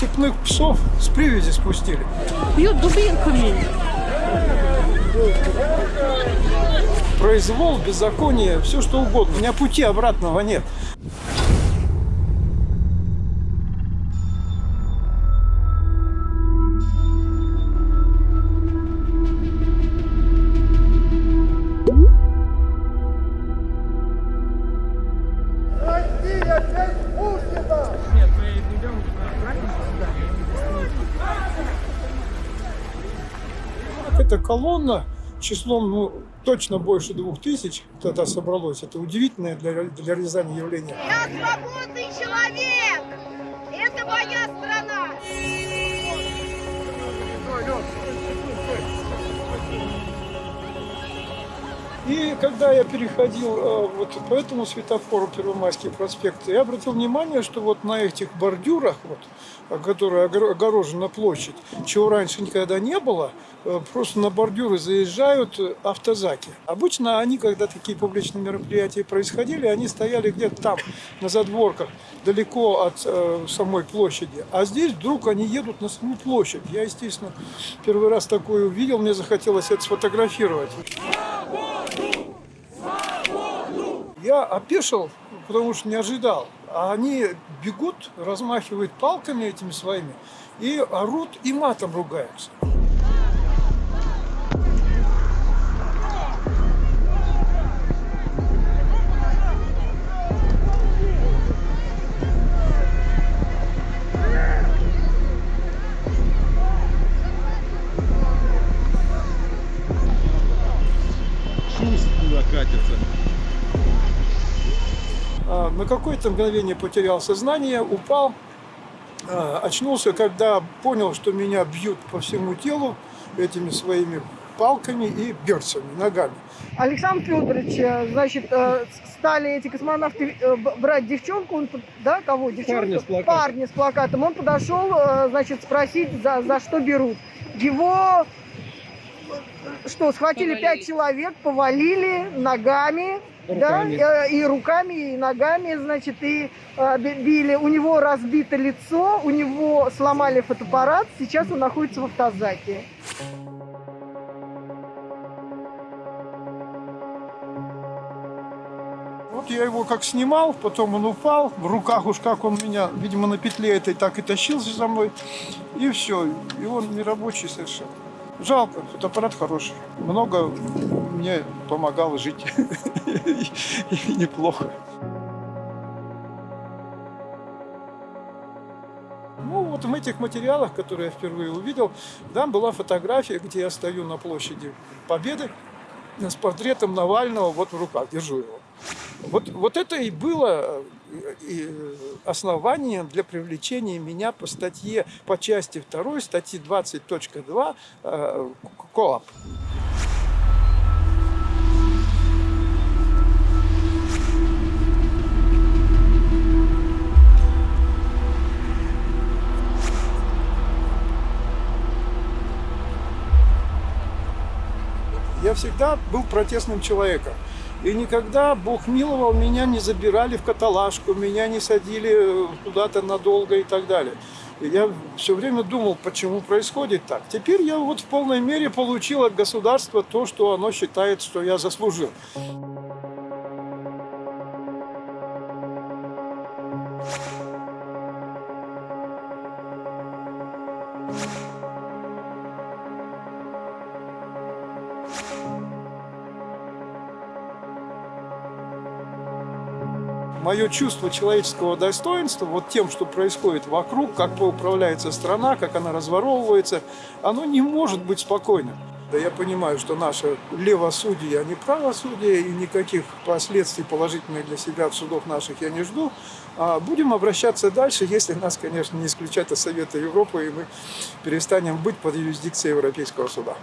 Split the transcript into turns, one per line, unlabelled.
Цепных псов с привязи спустили.
Бьют дубинками.
Произвол, беззаконие, все что угодно. У меня пути обратного нет. Эта колонна числом ну, точно больше двух тысяч тогда собралось. Это удивительное для, для Рязани явление.
Я свободный человек! Это моя страна!
И когда я переходил э, вот по этому светофору Первомайский проспект, я обратил внимание, что вот на этих бордюрах, вот, которые огор- огорожена площадь, чего раньше никогда не было, э, просто на бордюры заезжают автозаки. Обычно они, когда такие публичные мероприятия происходили, они стояли где-то там, на задворках, далеко от э, самой площади. А здесь вдруг они едут на саму площадь. Я, естественно, первый раз такое увидел, мне захотелось это сфотографировать. Я опешил, потому что не ожидал. А они бегут, размахивают палками этими своими и орут и матом ругаются.
Шуст туда катится.
А, На какое-то мгновение потерял сознание, упал, а, очнулся, когда понял, что меня бьют по всему телу этими своими палками и берцами, ногами.
Александр Федорович, э, значит, э, стали эти космонавты э, брать девчонку, он, да, кого? Девчонку?
Парня с плакатом.
Парня с плакатом. Он подошел, значит, спросить, за, за что берут. Его, что, схватили пять человек, повалили ногами,
Руками.
да, э, и руками, и ногами, значит, и э, би- били. У него разбито лицо, у него сломали фотоаппарат, сейчас он находится в автозаке.
Вот я его как снимал, потом он упал, в руках уж как он меня, видимо, на петле этой так и тащился за мной, и все, и он нерабочий совершенно. Жалко, фотоаппарат хороший, много мне помогал жить, неплохо. Ну, вот в этих материалах, которые я впервые увидел, там была фотография, где я стою на площади Победы с портретом Навального вот в руках, держу его. Вот, вот это и было э, э, основанием для привлечения меня по статье, по части 2 статьи 20.2 э, КОАП. Я всегда был протестным человеком. И никогда Бог миловал, меня не забирали в каталажку, меня не садили куда-то надолго и так далее. И я все время думал, почему происходит так. Теперь я вот в полной мере получил от государства то, что оно считает, что я заслужил. Мое чувство человеческого достоинства, вот тем, что происходит вокруг, как управляется страна, как она разворовывается, оно не может быть спокойным. Да я понимаю, что наше левосудие, а не правосудие, и никаких последствий положительных для себя в судах наших я не жду. А будем обращаться дальше, если нас, конечно, не исключат из Совета Европы, и мы перестанем быть под юрисдикцией Европейского суда.